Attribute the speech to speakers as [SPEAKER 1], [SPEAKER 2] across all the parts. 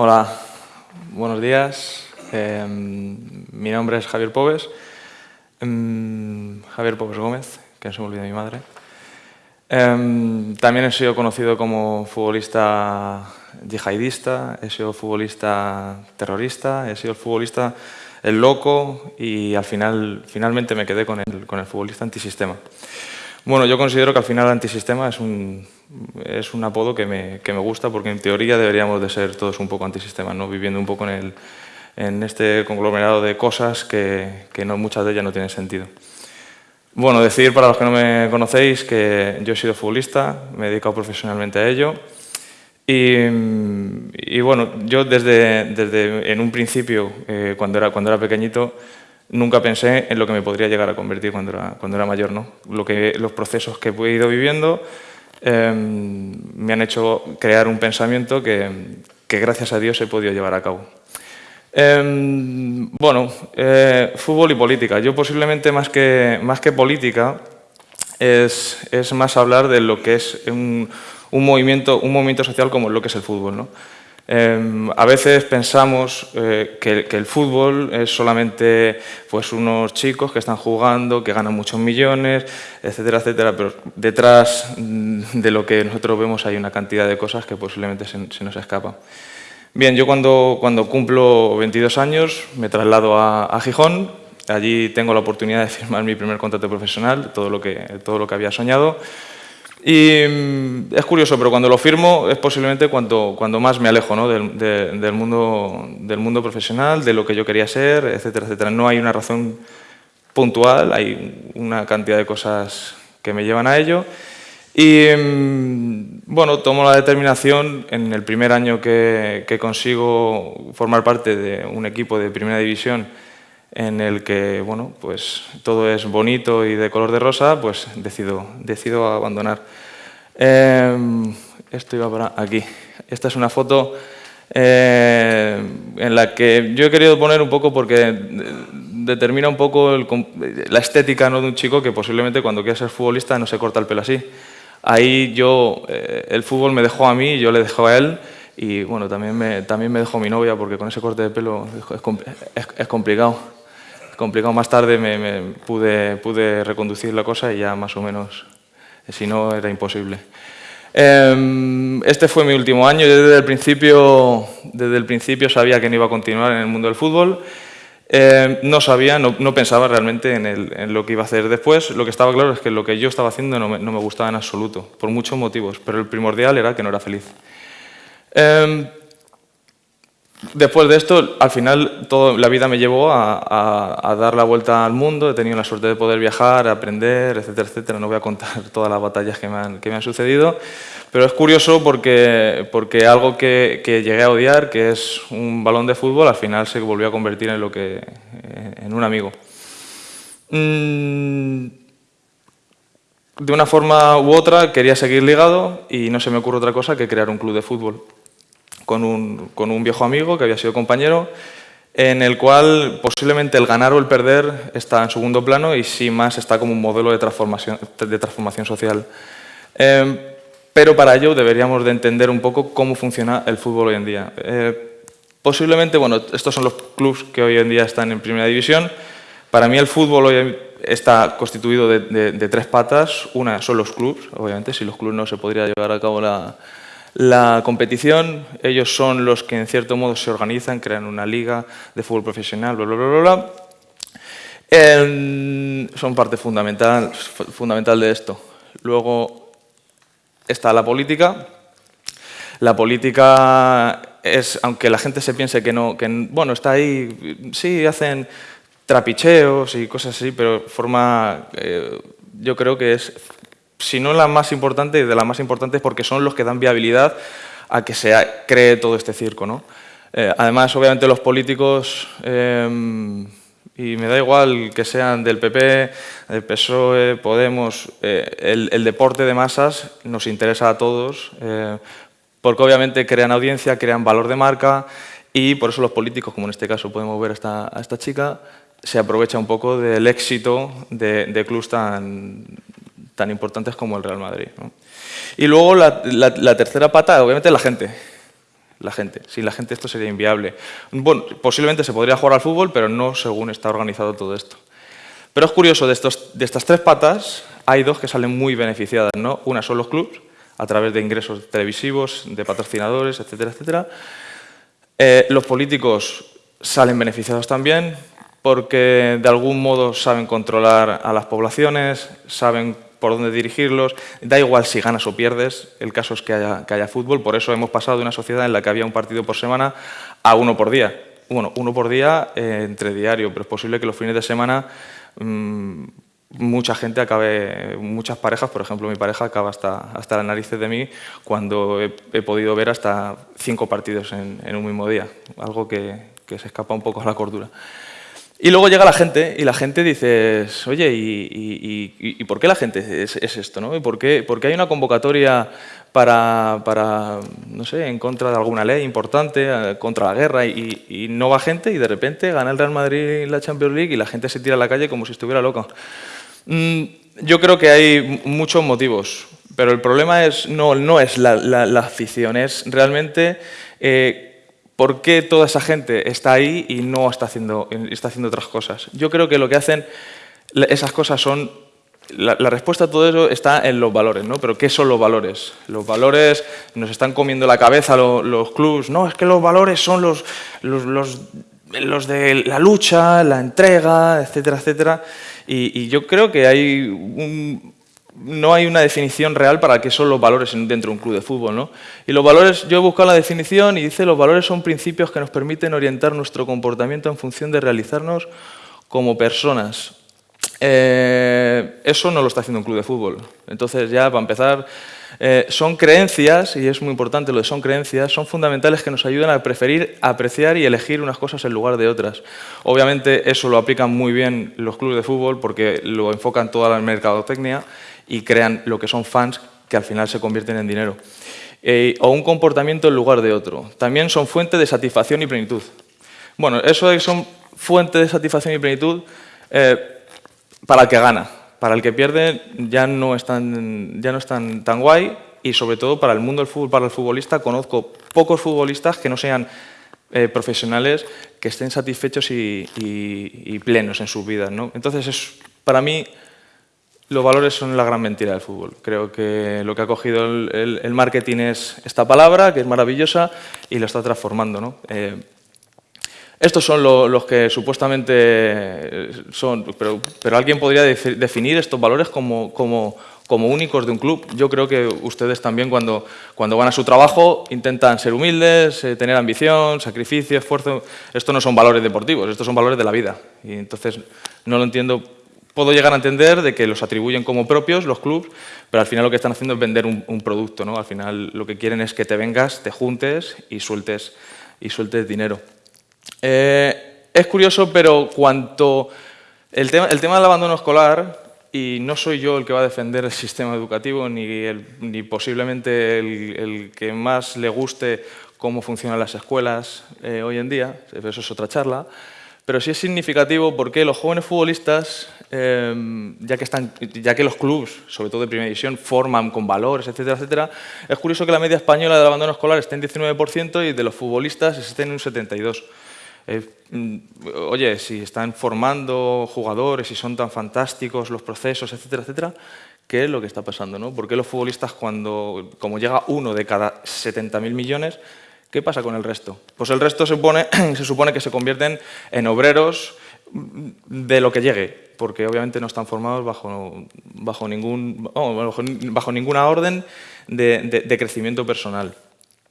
[SPEAKER 1] Hola, buenos días. Em, mi nombre es Javier Pobes. Em, Javier Pobes Gómez, que no se me olvida mi madre. Em, también he sido conocido como futbolista yihadista, he sido futbolista terrorista, he sido el futbolista el loco y al final finalmente me quedé con el, con el futbolista antisistema. Bueno, yo considero que al final antisistema es un, es un apodo que me, que me, gusta porque en teoría deberíamos de ser todos un poco antisistema, ¿no? viviendo un poco en, el, en este conglomerado de cosas que, que no, muchas de ellas no tienen sentido. Bueno, decir para los que no me conocéis que yo he sido futbolista, me he dedicado profesionalmente a ello y, y bueno, yo desde, desde, en un principio, eh, cuando, era, cuando era pequeñito, nunca pensé en lo que me podría llegar a convertir cuando era, cuando era mayor. ¿no? Lo que, los procesos que he ido viviendo eh, me han hecho crear un pensamiento que, que, gracias a Dios he podido llevar a cabo. Eh, bueno, eh, fútbol y política. Yo posiblemente más que, más que política es, es más hablar de lo que es un, un, movimiento, un movimiento social como lo que es el fútbol. ¿no? Eh, a veces pensamos eh, que, que, el fútbol es solamente pues, unos chicos que están jugando, que ganan muchos millones, etcétera, etcétera, pero detrás de lo que nosotros vemos hay una cantidad de cosas que posiblemente se, se nos escapan. Bien, yo cuando, cuando, cumplo 22 años me traslado a, a, Gijón, allí tengo la oportunidad de firmar mi primer contrato profesional, todo lo que, todo lo que había soñado, y mm, es curioso, pero cuando lo firmo es posiblemente cuando, cuando más me alejo ¿no? del, de, del, mundo, del mundo profesional, de lo que yo quería ser, etcétera, etcétera. No hay una razón puntual, hay una cantidad de cosas que me llevan a ello. Y mm, bueno, tomo la determinación en el primer año que consigo formar parte de un equipo de primera división en el que bueno, pues todo es bonito y de color de rosa, pues decido, decido abandonar. Eh, esto iba para aquí. Esta es una foto eh, en la que yo he querido poner un poco porque determina un poco el, la estética ¿no? de un chico que posiblemente cuando quiere ser futbolista no se corta el pelo así. Ahí yo, eh, el fútbol me dejó a mí yo le dejó a él y bueno, también me, también me dejó mi novia porque con ese corte de pelo es, es, es complicado complicado. Más tarde me, me pude, pude, reconducir la cosa y ya más o menos, si no, era imposible. Eh, este fue mi último año. Yo desde el principio, desde el principio sabía que no iba a continuar en el mundo del fútbol. Eh, no sabía, no, no pensaba realmente en, el, en, lo que iba a hacer después. Lo que estaba claro es que lo que yo estaba haciendo no me, no me gustaba en absoluto, por muchos motivos, pero el primordial era que no era feliz. Eh, Después de esto, al final, toda la vida me llevó a, dar la vuelta al mundo, he tenido la suerte de poder viajar, aprender, etcétera, etcétera. No voy a contar todas las batallas que me han, sucedido, pero es curioso porque, algo que, que, llegué a odiar, que es un balón de fútbol, al final se volvió a convertir en, lo que, en un amigo. Mm, de una forma u otra quería seguir ligado y no se me ocurre otra cosa que crear un club de fútbol con un, con un viejo amigo que había sido compañero, en el cual posiblemente el ganar o el perder está en segundo plano y sí más está como un modelo de transformación, de transformación social. Eh, pero para ello deberíamos de entender un poco cómo funciona el fútbol hoy en día. Eh, posiblemente, bueno, estos son los clubes que hoy en día están en primera división. Para mí el fútbol hoy está constituido de, de, de tres patas. Una son los clubes, obviamente, si los clubes no se podría llevar a cabo la, la competición, ellos son los que en cierto modo se organizan, crean una liga de fútbol profesional, bla, bla, bla, bla. Eh, son parte fundamental, fundamental de esto. Luego está la política. La política es, aunque la gente se piense que no, que bueno, está ahí, sí, hacen trapicheos y cosas así, pero forma, eh, yo creo que es si no la más importante, de las más importantes porque son los que dan viabilidad a que se cree todo este circo. ¿no? Eh, además, obviamente, los políticos, eh, y me da igual que sean del PP, del PSOE, Podemos, eh, el, deporte de masas nos interesa a todos, eh, porque obviamente crean audiencia, crean valor de marca, y por eso los políticos, como en este caso podemos ver a esta, esta chica, se aprovecha un poco del éxito de, de clubs tan, tan importantes como el Real Madrid. ¿no? Y luego la, la, la, tercera pata, obviamente, la gente. la gente. Sin la gente esto sería inviable. Bueno, posiblemente se podría jugar al fútbol, pero no según está organizado todo esto. Pero es curioso, de, estos, de estas tres patas hay dos que salen muy beneficiadas. ¿no? Una son los clubes, a través de ingresos televisivos, de patrocinadores, etcétera, etcétera. Eh, los políticos salen beneficiados también porque de algún modo saben controlar a las poblaciones, saben por dónde dirigirlos, da igual si ganas o pierdes, el caso es que haya, que haya fútbol, por eso hemos pasado de una sociedad en la que había un partido por semana a uno por día. Bueno, uno por día eh, entre diario, pero es posible que los fines de semana mmm, mucha gente acabe, muchas parejas, por ejemplo mi pareja acaba hasta, hasta las narices de mí cuando he, podido ver hasta cinco partidos en, un mismo día, algo que, se escapa un poco a la cordura. Y luego llega la gente y la gente dice, oye, ¿y, y, y, y por qué la gente es, es esto? ¿no? ¿Y por, qué, ¿Por qué hay una convocatoria para, para, no sé, en contra de alguna ley importante, eh, contra la guerra, y, no va gente y de repente gana el Real Madrid la Champions League y la gente se tira a la calle como si estuviera loca. Mm, yo creo que hay muchos motivos, pero el problema es, no, no es la, la, la afición, es realmente eh, por qué toda esa gente está ahí y no está haciendo, está haciendo otras cosas. Yo creo que lo que hacen esas cosas son la, respuesta a todo eso está en los valores, ¿no? Pero ¿qué son los valores? Los valores nos están comiendo la cabeza los, los clubs. No, es que los valores son los, los, los, los, de la lucha, la entrega, etcétera, etcétera. Y, y yo creo que hay un, no hay una definición real para qué son los valores dentro de un club de fútbol. ¿no? Y los valores, yo he buscado la definición y dice los valores son principios que nos permiten orientar nuestro comportamiento en función de realizarnos como personas. Eh, eso no lo está haciendo un club de fútbol. Entonces ya, para empezar, eh, son creencias, y es muy importante lo de son creencias, son fundamentales que nos ayudan a preferir, apreciar y elegir unas cosas en lugar de otras. Obviamente eso lo aplican muy bien los clubes de fútbol porque lo enfocan toda la mercadotecnia y crean lo que son fans que al final se convierten en dinero. Eh, o un comportamiento en lugar de otro. También son fuente de satisfacción y plenitud. Bueno, eso de que son fuente de satisfacción y plenitud... para el que gana. Para el que pierde ya no es tan, ya no es tan, guay y sobre todo para el mundo del fútbol, para el futbolista, conozco pocos futbolistas que no sean eh, profesionales que estén satisfechos y, plenos en sus vidas. ¿no? Entonces, es, para mí, los valores son la gran mentira del fútbol. Creo que lo que ha cogido el marketing es esta palabra, que es maravillosa, y lo está transformando. ¿no? Eh, estos son lo, los que supuestamente son, pero, alguien podría de, definir estos valores como, únicos de un club. Yo creo que ustedes también cuando, cuando van a su trabajo intentan ser humildes, eh, tener ambición, sacrificio, esfuerzo. Estos no son valores deportivos, estos son valores de la vida. Y entonces no lo entiendo. Puedo llegar a entender de que los atribuyen como propios los clubes, pero al final lo que están haciendo es vender un, un producto. ¿no? Al final lo que quieren es que te vengas, te juntes y sueltes, y sueltes dinero. Eh, es curioso, pero cuanto el tema, el tema del abandono escolar, y no soy yo el que va a defender el sistema educativo, ni, ni posiblemente el, que más le guste cómo funcionan las escuelas eh, hoy en día, eso es otra charla, pero sí es significativo porque los jóvenes futbolistas, eh, ya, que están, ya que los clubes, sobre todo de primera división, forman con valores, etcétera, etcétera, es curioso que la media española del abandono escolar esté en 19% y de los futbolistas esté en un 72%. Eh, mm, oye, si están formando jugadores y son tan fantásticos los procesos, etcétera, etcétera, ¿qué es lo que está pasando? ¿no? ¿Por qué los futbolistas, cuando, como llega uno de cada 70.000 millones, qué pasa con el resto? Pues el resto se, pone, se supone que se convierten en obreros de lo que llegue, porque obviamente no están formados bajo, bajo, oh, ninguna orden de, de, de crecimiento personal.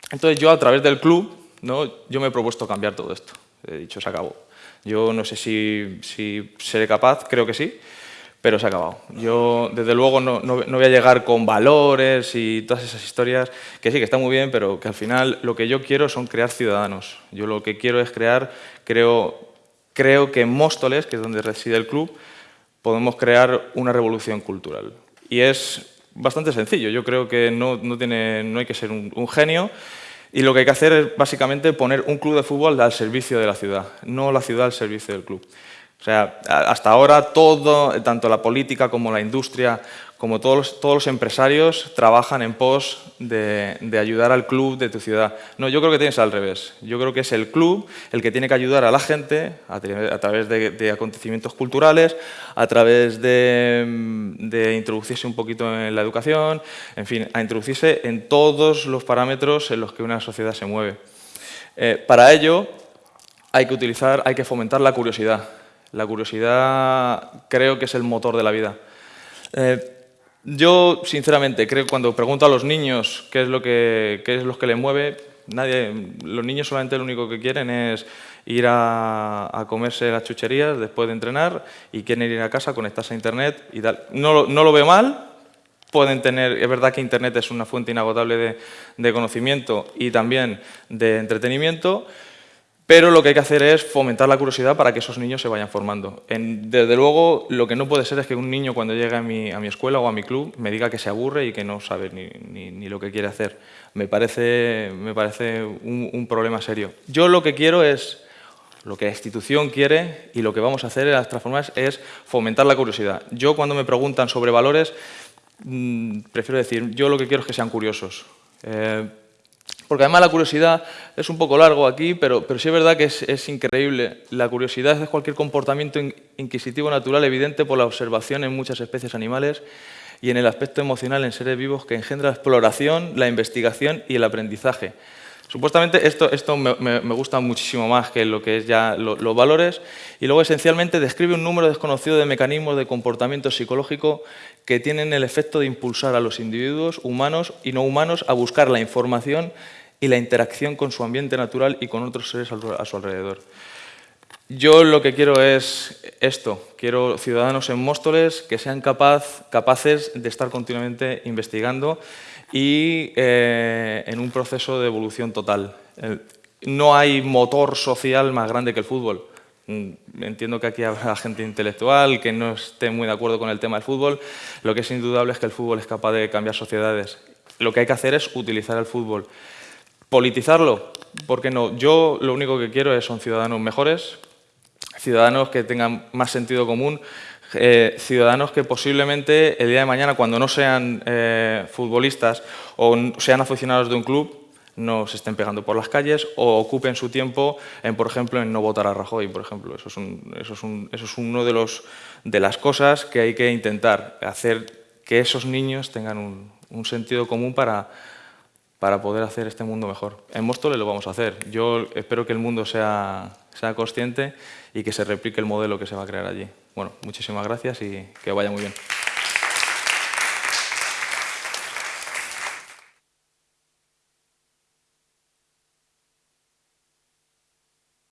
[SPEAKER 1] Entonces yo a través del club, ¿no? yo me he propuesto cambiar todo esto he dicho, se acabó. Yo no sé si, si seré capaz, creo que sí, pero se ha acabado. Yo, desde luego, no, no, no, voy a llegar con valores y todas esas historias, que sí, que está muy bien, pero que al final lo que yo quiero son crear ciudadanos. Yo lo que quiero es crear, creo, creo que en Móstoles, que es donde reside el club, podemos crear una revolución cultural. Y es bastante sencillo. Yo creo que no, no, tiene, hay que ser un, un genio, y lo que hay que hacer es básicamente poner un club de fútbol al servicio de la ciudad, no la ciudad al servicio del club. O sea, hasta ahora todo, tanto la política como la industria, como todos los, empresarios, trabajan en pos de, ayudar al club de tu ciudad. No, yo creo que tienes al revés. Yo creo que es el club el que tiene que ayudar a la gente a, través de, acontecimientos culturales, a través de, introducirse un poquito en la educación, en fin, a introducirse en todos los parámetros en los que una sociedad se mueve. Eh, para ello hay que utilizar, hay que fomentar la curiosidad. La curiosidad creo que es el motor de la vida. Eh, yo, sinceramente, creo que cuando pregunto a los niños qué es lo que, qué es lo que les mueve, nadie, los niños solamente lo único que quieren es ir a, comerse las chucherías después de entrenar y quieren ir a casa, conectarse a Internet y tal. No, no lo veo mal, pueden tener, es verdad que Internet es una fuente inagotable de, de conocimiento y también de entretenimiento, pero lo que hay que hacer es fomentar la curiosidad para que esos niños se vayan formando. desde luego, lo que no puede ser es que un niño cuando llegue a mi, a mi escuela o a mi club me diga que se aburre y que no sabe ni, ni, lo que quiere hacer. Me parece, me parece un, problema serio. Yo lo que quiero es, lo que la institución quiere y lo que vamos a hacer en las transformaciones es fomentar la curiosidad. Yo cuando me preguntan sobre valores, mmm, prefiero decir, yo lo que quiero es que sean curiosos. Eh, porque además la curiosidad es un poco largo aquí, pero, sí es verdad que es, increíble. La curiosidad es cualquier comportamiento inquisitivo natural evidente por la observación en muchas especies animales y en el aspecto emocional en seres vivos que engendra la exploración, la investigación y el aprendizaje. Supuestamente esto, me, gusta muchísimo más que lo que es ya los valores y luego esencialmente describe un número desconocido de mecanismos de comportamiento psicológico que tienen el efecto de impulsar a los individuos humanos y no humanos a buscar la información y la interacción con su ambiente natural y con otros seres a su alrededor. Yo lo que quiero es esto, quiero ciudadanos en Móstoles que sean capaz, capaces de estar continuamente investigando y eh, en un proceso de evolución total. Eh, no hay motor social más grande que el fútbol. Mm, entiendo que aquí habrá gente intelectual que no esté muy de acuerdo con el tema del fútbol. Lo que es indudable es que el fútbol es capaz de cambiar sociedades. Lo que hay que hacer es utilizar el fútbol. Politizarlo, ¿por qué no? Yo lo único que quiero es son ciudadanos mejores, ciudadanos que tengan más sentido común, eh, ciudadanos que posiblemente el día de mañana, cuando no sean eh, futbolistas o sean aficionados de un club, no se estén pegando por las calles o ocupen su tiempo en, por ejemplo, en no votar a Rajoy, por ejemplo. Eso es, un, uno de, las cosas que hay que intentar, hacer que esos niños tengan un, un sentido común para, para poder hacer este mundo mejor. En Móstoles lo vamos a hacer. Yo espero que el mundo sea, sea consciente y que se replique el modelo que se va a crear allí. Bueno, muchísimas gracias y que vaya muy bien.